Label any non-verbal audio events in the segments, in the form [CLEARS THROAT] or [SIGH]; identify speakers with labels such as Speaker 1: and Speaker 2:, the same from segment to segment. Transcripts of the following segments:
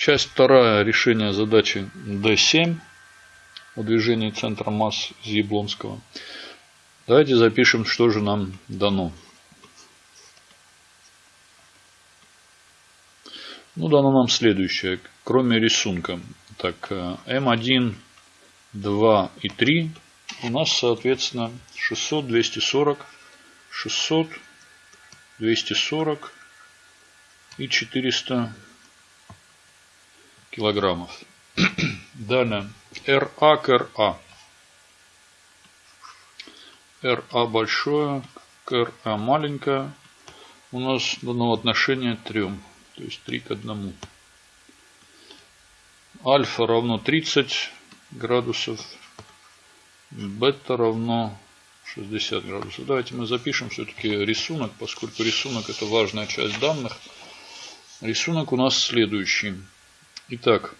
Speaker 1: Часть вторая. Решение задачи D7 о движении центра масс из Яблонского. Давайте запишем, что же нам дано. Ну, дано нам следующее, кроме рисунка. Так, М1, 2 и 3 у нас, соответственно, 600, 240, 600, 240 и 400 килограммов. [CLEARS THROAT] Далее, РА к РА. РА большое, к РА маленькое. У нас дано отношение 3. То есть 3 к 1. Альфа равно 30 градусов. Бета равно 60 градусов. Давайте мы запишем все-таки рисунок, поскольку рисунок это важная часть данных. Рисунок у нас следующий. Итак,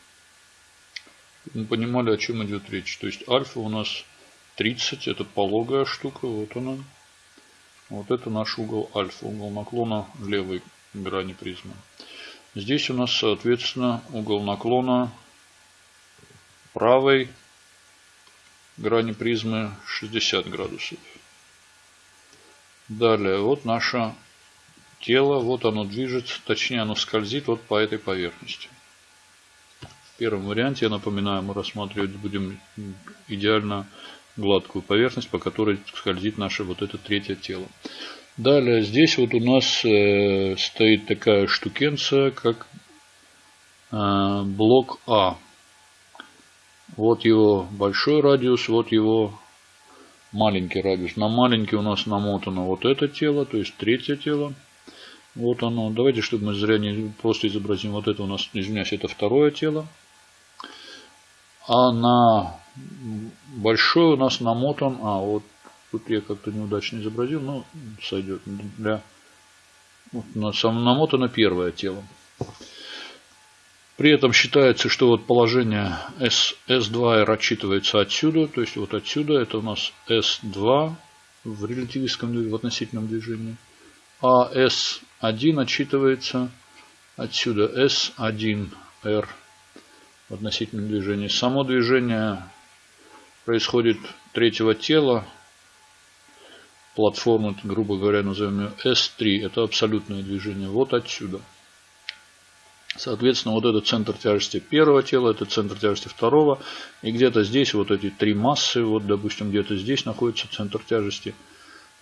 Speaker 1: мы понимали, о чем идет речь. То есть альфа у нас 30, это пологая штука, вот она. Вот это наш угол альфа, угол наклона левой грани призмы. Здесь у нас, соответственно, угол наклона правой грани призмы 60 градусов. Далее, вот наше тело, вот оно движется, точнее оно скользит вот по этой поверхности. Первом варианте, я напоминаю, мы рассматривать будем идеально гладкую поверхность, по которой скользит наше вот это третье тело. Далее здесь вот у нас э, стоит такая штукенция, как э, блок А. Вот его большой радиус, вот его маленький радиус. На маленький у нас намотано вот это тело, то есть третье тело. Вот оно. Давайте, чтобы мы зря не просто изобразим. Вот это у нас, извиняюсь, это второе тело. А на большой у нас намотан, а вот Тут я как-то неудачно изобразил, но сойдет. Для... Вот, намотано первое тело. При этом считается, что вот положение S, S2R отчитывается отсюда. То есть вот отсюда это у нас S2 в релятивистском в относительном движении. А S1 отчитывается отсюда S1R относительно движения. Само движение происходит третьего тела. Платформу, грубо говоря, назовем ее S3. Это абсолютное движение. Вот отсюда. Соответственно, вот это центр тяжести первого тела, это центр тяжести второго. И где-то здесь вот эти три массы, вот, допустим, где-то здесь находится центр тяжести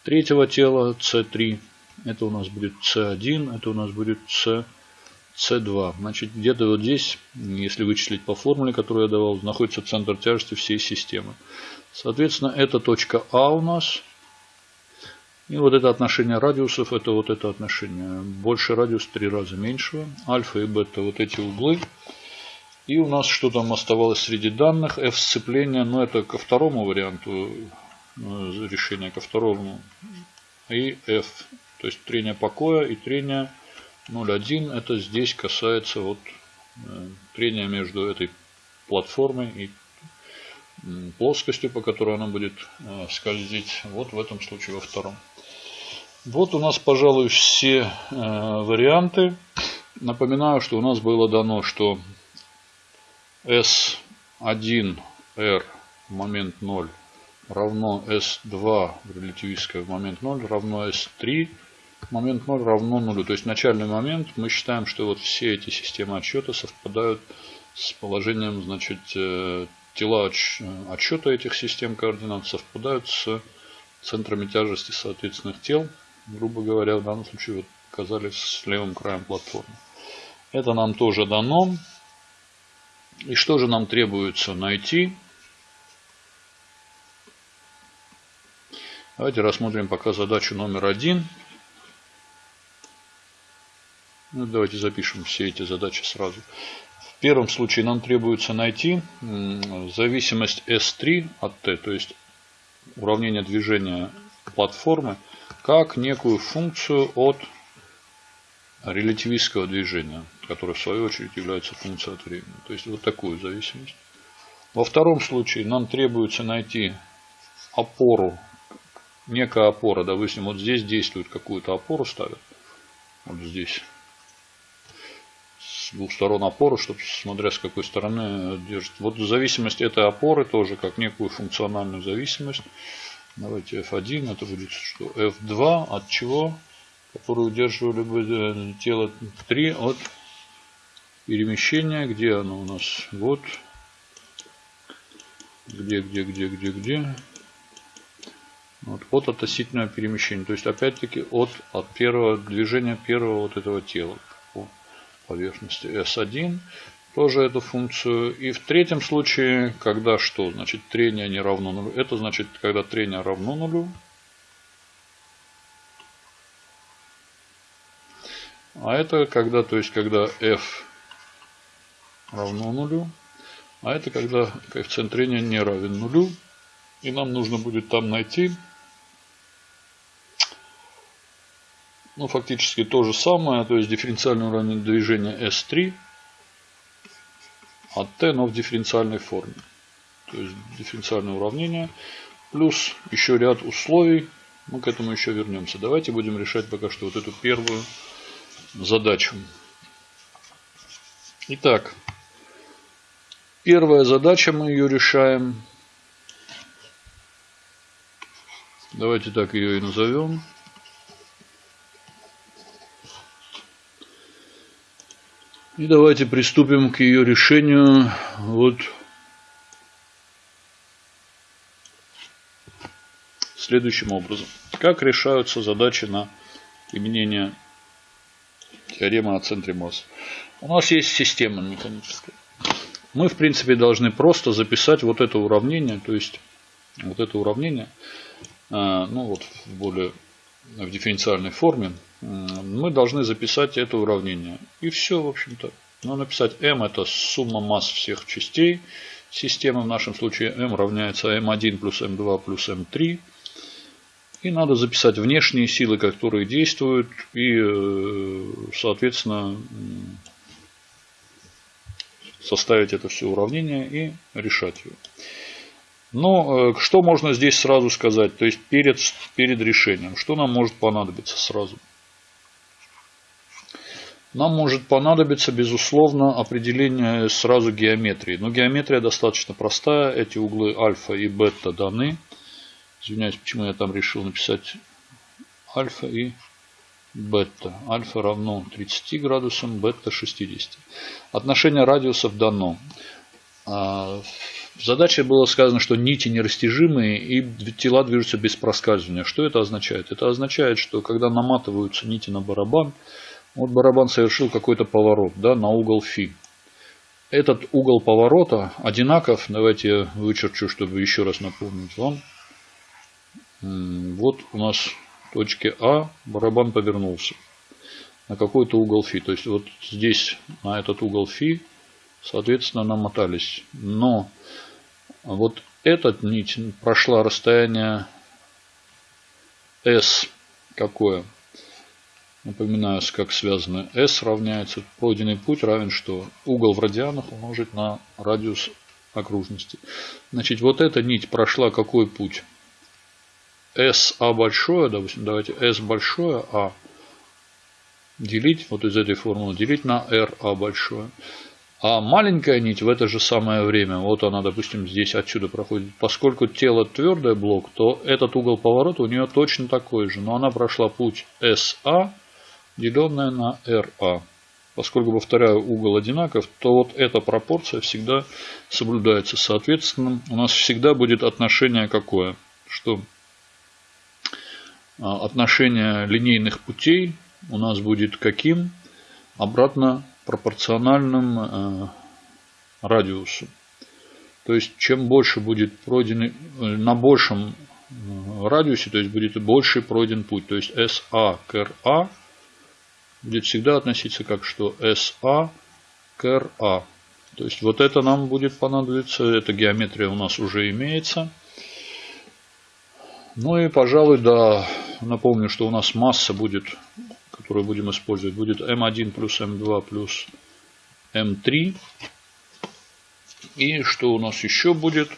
Speaker 1: третьего тела, C3 Это у нас будет C1 это у нас будет С2. C2, Значит, где-то вот здесь, если вычислить по формуле, которую я давал, находится центр тяжести всей системы. Соответственно, это точка А у нас. И вот это отношение радиусов, это вот это отношение. Больше радиус три раза меньшего. Альфа и бета вот эти углы. И у нас что там оставалось среди данных? F сцепление, но ну, это ко второму варианту э, решения, ко второму. И F, то есть трение покоя и трение 0,1. Это здесь касается вот э, трения между этой платформой и плоскостью, по которой она будет э, скользить. Вот в этом случае во втором. Вот у нас, пожалуй, все э, варианты. Напоминаю, что у нас было дано, что S1R в момент 0 равно S2 в релятивистское момент 0 равно S3 в момент 0 равно 0. То есть начальный момент мы считаем, что вот все эти системы отсчета совпадают с положением, значит, э, тела отсчета этих систем координат совпадают с центрами тяжести соответственных тел грубо говоря, в данном случае вот оказались с левым краем платформы. Это нам тоже дано. И что же нам требуется найти? Давайте рассмотрим пока задачу номер один. Ну, давайте запишем все эти задачи сразу. В первом случае нам требуется найти зависимость S3 от T, то есть уравнение движения платформы как некую функцию от релятивистского движения, которое в свою очередь является функцией от времени. То есть вот такую зависимость. Во втором случае нам требуется найти опору, некая опора, допустим, вот здесь действует какую-то опору ставят, вот здесь. С двух сторон опоры, чтобы смотря с какой стороны держит. Вот зависимость этой опоры тоже как некую функциональную зависимость. Давайте F1, это будет что? F2 от чего? Который удерживали бы э, тело 3 от перемещения. Где оно у нас? Вот. Где, где, где, где, где? Вот, от относительного перемещения. То есть опять-таки от, от первого движения первого вот этого тела поверхности S1 тоже эту функцию. И в третьем случае, когда что? Значит, трение не равно нулю. Это значит, когда трение равно нулю. А это когда, то есть, когда f равно нулю. А это когда коэффициент трения не равен нулю. И нам нужно будет там найти ну, фактически то же самое, то есть дифференциальное уравнение движения S3 от t, но в дифференциальной форме. То есть дифференциальное уравнение плюс еще ряд условий. Мы к этому еще вернемся. Давайте будем решать пока что вот эту первую задачу. Итак, первая задача, мы ее решаем. Давайте так ее и назовем. И давайте приступим к ее решению. Вот следующим образом. Как решаются задачи на применение теоремы о центре масс? У нас есть система механическая. Мы, в принципе, должны просто записать вот это уравнение, то есть вот это уравнение, а, ну вот в более в дифференциальной форме, мы должны записать это уравнение. И все, в общем-то. Ну, написать m это сумма масс всех частей системы. В нашем случае m равняется m1 плюс m2 плюс m3. И надо записать внешние силы, которые действуют. И, э, соответственно, составить это все уравнение и решать его. Но э, что можно здесь сразу сказать? То есть перед, перед решением. Что нам может понадобиться сразу? Нам может понадобиться, безусловно, определение сразу геометрии. Но геометрия достаточно простая. Эти углы альфа и бета даны. Извиняюсь, почему я там решил написать альфа и бета. Альфа равно 30 градусам, бета 60. Отношение радиусов дано. В задаче было сказано, что нити нерастяжимые и тела движутся без проскальзывания. Что это означает? Это означает, что когда наматываются нити на барабан, вот барабан совершил какой-то поворот да, на угол фи. Этот угол поворота одинаков, давайте я вычерчу, чтобы еще раз напомнить вам. Вот у нас в точке А барабан повернулся на какой-то угол фи. То есть вот здесь на этот угол фи, соответственно, намотались. Но вот этот нить прошла расстояние S какое? Напоминаю, как связаны. S равняется пройденный путь равен что? Угол в радианах умножить на радиус окружности. Значит, вот эта нить прошла какой путь? SA большое, допустим, давайте S большое, А делить, вот из этой формулы, делить на RA большое. А маленькая нить в это же самое время, вот она, допустим, здесь отсюда проходит. Поскольку тело твердый блок, то этот угол поворота у нее точно такой же. Но она прошла путь SA, деленное на RA. Поскольку, повторяю, угол одинаков, то вот эта пропорция всегда соблюдается. Соответственно, у нас всегда будет отношение какое? Что а, отношение линейных путей у нас будет каким? Обратно пропорциональным э, радиусу. То есть, чем больше будет пройден, э, на большем э, радиусе, то есть будет больше пройден путь. То есть SA к RA будет всегда относиться как что SA к RA. То есть вот это нам будет понадобиться. Эта геометрия у нас уже имеется. Ну и, пожалуй, да, напомню, что у нас масса будет которую будем использовать, будет m1 плюс m2 плюс m3. И что у нас еще будет?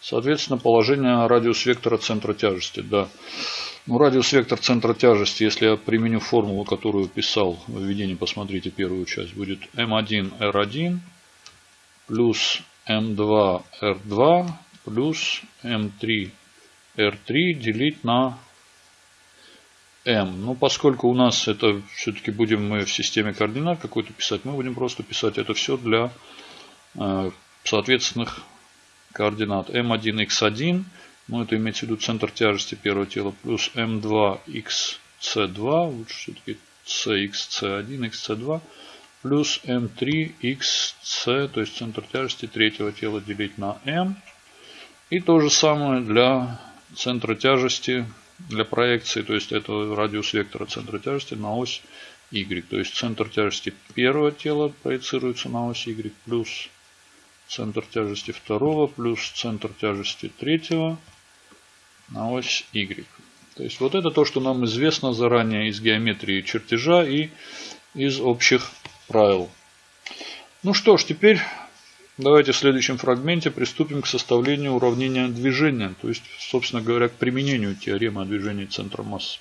Speaker 1: Соответственно, положение радиус вектора центра тяжести. Да. Ну, радиус вектор центра тяжести, если я применю формулу, которую писал в введении, посмотрите первую часть, будет m1 r1 плюс m2 r2 плюс m3 r3 делить на m. Ну, поскольку у нас это все-таки будем мы в системе координат какой-то писать, мы будем просто писать это все для э, соответственных координат. m1 x1 ну, это имеется в виду центр тяжести первого тела плюс m2xc2, лучше все-таки cxc1, xc2, плюс m3xc, то есть центр тяжести третьего тела делить на m. И то же самое для центра тяжести, для проекции, то есть это радиус вектора центра тяжести на ось y. То есть центр тяжести первого тела проецируется на ось y плюс центр тяжести второго плюс центр тяжести третьего на ось Y. То есть вот это то, что нам известно заранее из геометрии чертежа и из общих правил. Ну что ж, теперь давайте в следующем фрагменте приступим к составлению уравнения движения. То есть, собственно говоря, к применению теоремы о движении центра массы.